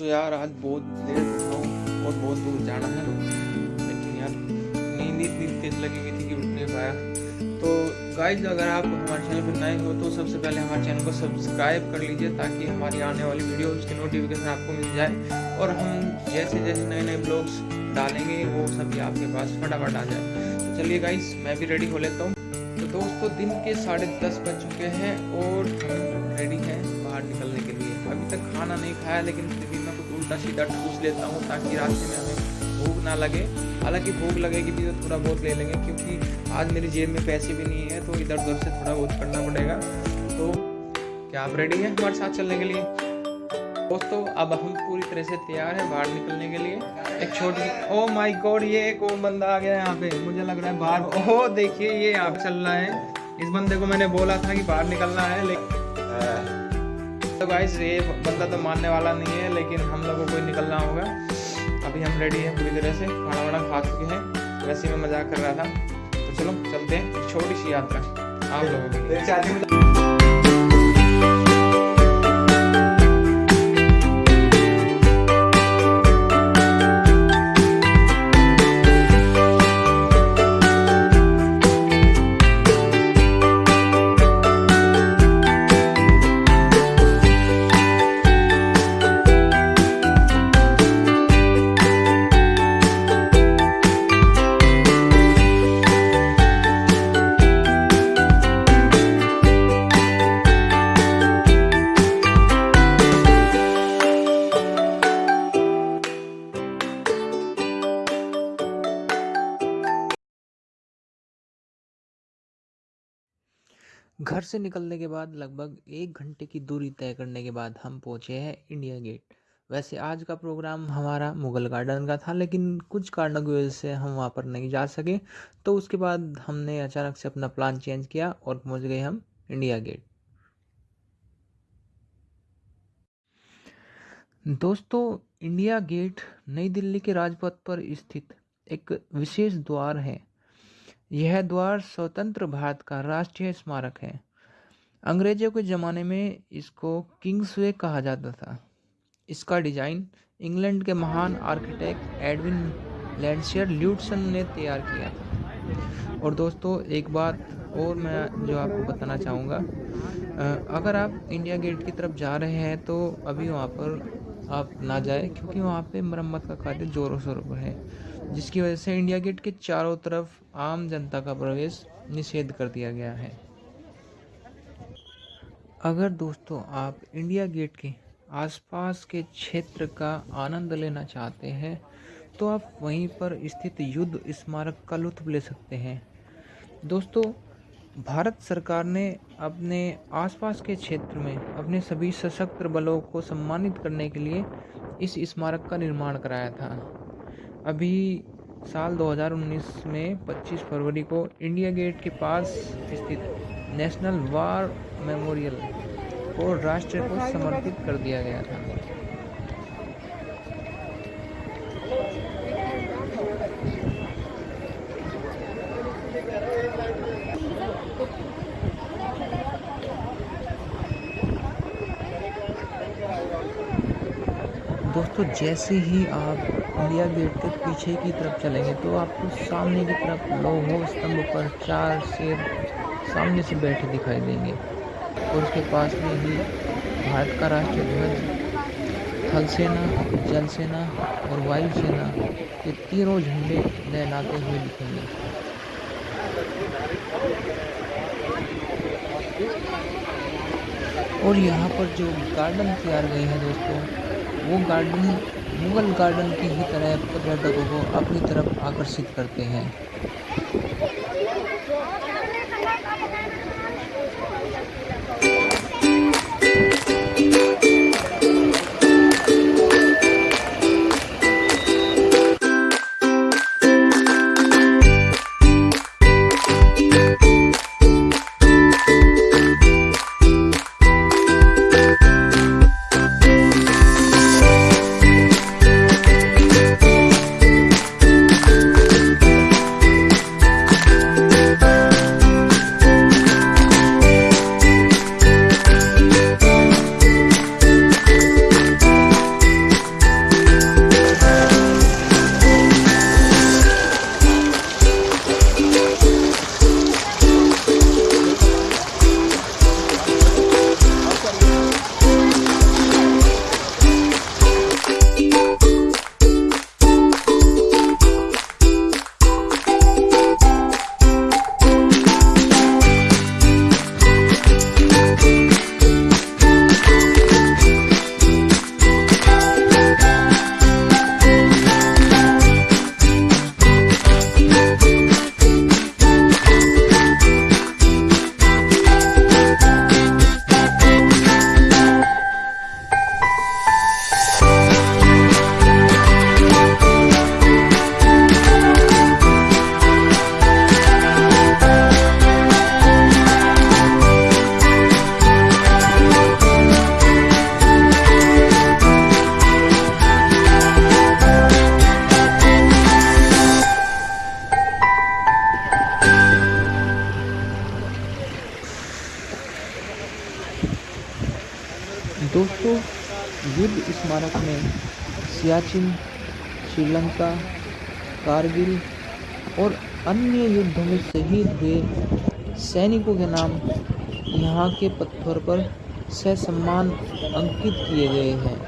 सो यार, आज बहुत देर हूँ और बहुत दूर जाना है लेकिन यार, नींद इतनी तेज लगी हुई थी कि उठ नहीं पाया। तो गाइज़ अगर आप हमारे चैनल पर नए हो तो सबसे पहले हमारे चैनल को सब्सक्राइब कर लीजिए ताकि हमारी आने वाली वीडियो उसकी नोटिफिकेशन आपको मिल जाए। और हम जैसे जैसे नए नए ब्लॉग्स डालेंगे, वो सभी आपके पास फटाफट आ जाए। तो चलिए गाइज़ मैं भी रेडी हो लेता हूँ। तो दोस्तों, दिन के साढ़े दस बज चुके हैं और हम रेडी हैं बाहर निकलने के लिए। अभी तक खाना नहीं खाया, लेकिन फिर भी उल्टा सीधा ठूस लेता हूँ ताकि रास्ते में हमें भूख ना लगे। हालाँकि भूख लगेगी भी तो थोड़ा बहुत ले लेंगे क्योंकि आज मेरी जेब में पैसे भी नहीं है तो इधर उधर से थोड़ा बहुत करना पड़ेगा। तो क्या आप रेडी हैं हमारे साथ चलने के लिए? दोस्तों, अब हम पूरी तरह से तैयार हैं बाहर निकलने के लिए। एक छोटी ओ माय गॉड ये एक और बंदा आ गया यहाँ पे। मुझे लग रहा है बाहर ओह देखिए ये यहाँ चल रहा है। इस बंदे को मैंने बोला था कि बाहर निकलना है, लेकिन तो गाइस ये बंदा तो मानने वाला नहीं है, लेकिन हम लोगों को निकलना होगा। अभी हम रेडी हैं पूरी तरह से खाना वाना खा चुके हैं। वैसे मैं मज़ाक कर रहा था। तो चलो, चलते हैं छोटी सी यात्रा आप लोगों की घर से निकलने के बाद लगभग एक घंटे की दूरी तय करने के बाद हम पहुँचे हैं इंडिया गेट। वैसे आज का प्रोग्राम हमारा मुग़ल गार्डन का था, लेकिन कुछ कारणों की वजह से हम वहाँ पर नहीं जा सके तो उसके बाद हमने अचानक से अपना प्लान चेंज किया और पहुँच गए हम इंडिया गेट। दोस्तों, इंडिया गेट नई दिल्ली के राजपथ पर स्थित एक विशेष द्वार है। यह द्वार स्वतंत्र भारत का राष्ट्रीय स्मारक है। अंग्रेज़ों के ज़माने में इसको किंग्सवे कहा जाता था। इसका डिज़ाइन इंग्लैंड के महान आर्किटेक्ट एडविन लैंडशियर ल्यूटसन ने तैयार किया था। और दोस्तों, एक बात और मैं जो आपको बताना चाहूँगा अगर आप इंडिया गेट की तरफ़ जा रहे हैं तो अभी वहाँ पर आप ना जाए, क्योंकि वहाँ पे मरम्मत का कार्य ज़ोरों शोरों पर है, जिसकी वजह से इंडिया गेट के चारों तरफ़ आम जनता का प्रवेश निषेध कर दिया गया है। अगर दोस्तों आप इंडिया गेट के आसपास के क्षेत्र का आनंद लेना चाहते हैं तो आप वहीं पर स्थित युद्ध स्मारक का लुत्फ ले सकते हैं। दोस्तों, भारत सरकार ने अपने आसपास के क्षेत्र में अपने सभी सशस्त्र बलों को सम्मानित करने के लिए इस स्मारक का निर्माण कराया था। अभी साल 2019 में 25 फरवरी को इंडिया गेट के पास स्थित नेशनल वार मेमोरियल को राष्ट्र को समर्पित कर दिया गया था। दोस्तों, जैसे ही आप इंडिया गेट के पीछे की तरफ़ चलेंगे तो आपको सामने की तरफ़ लोहो स्तंभ पर चार शेर सामने से बैठे दिखाई देंगे। और उसके पास में ही भारत का राष्ट्रीय ध्वज, थल सेना, जल सेना और वायु सेना के तीनों झंडे लहराते हुए दिखेंगे। और यहाँ पर जो गार्डन तैयार गए हैं दोस्तों, वो गार्डन मुगल गार्डन की ही तरह पर्यटकों को अपनी तरफ़ आकर्षित करते हैं। 何? सियाचिन श्रीलंका, कारगिल और अन्य युद्धों में शहीद हुए सैनिकों के नाम यहाँ के पत्थर पर सम्मान अंकित किए गए हैं।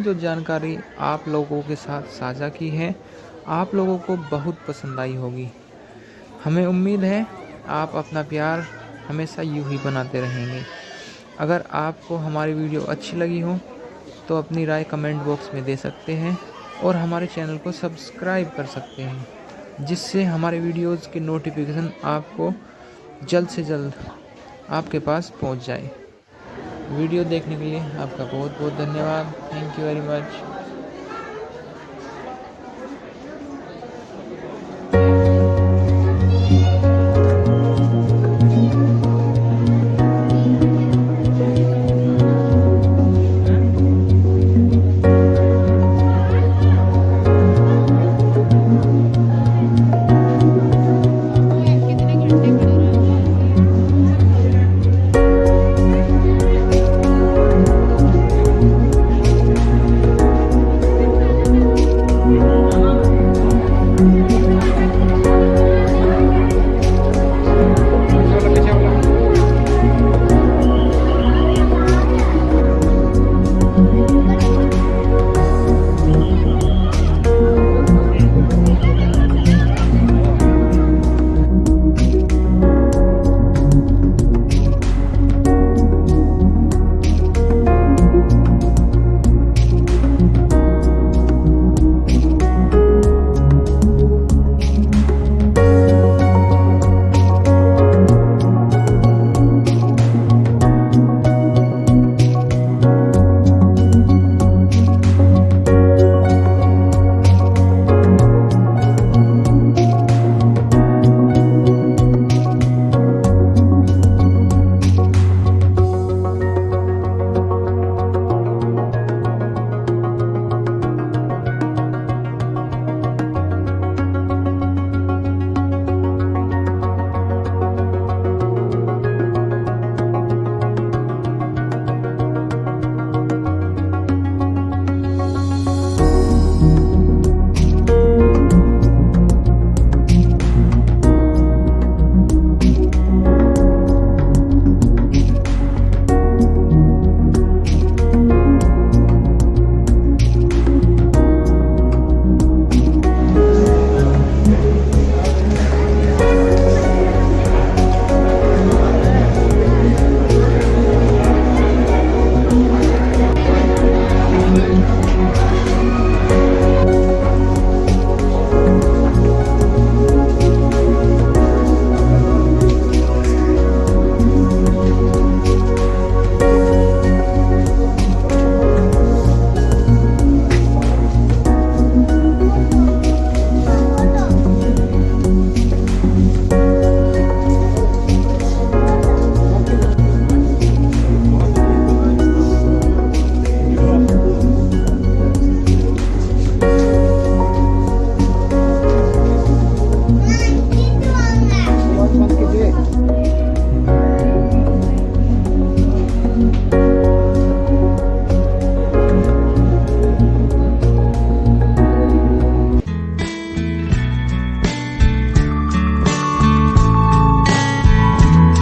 जो जानकारी आप लोगों के साथ साझा की है, आप लोगों को बहुत पसंद आई होगी। हमें उम्मीद है आप अपना प्यार हमेशा यूँ ही बनाते रहेंगे। अगर आपको हमारी वीडियो अच्छी लगी हो तो अपनी राय कमेंट बॉक्स में दे सकते हैं और हमारे चैनल को सब्सक्राइब कर सकते हैं, जिससे हमारे वीडियोज़ की नोटिफिकेशन आपको जल्द से जल्द आपके पास पहुँच जाए। वीडियो देखने के लिए आपका बहुत बहुत धन्यवाद। Thank you very much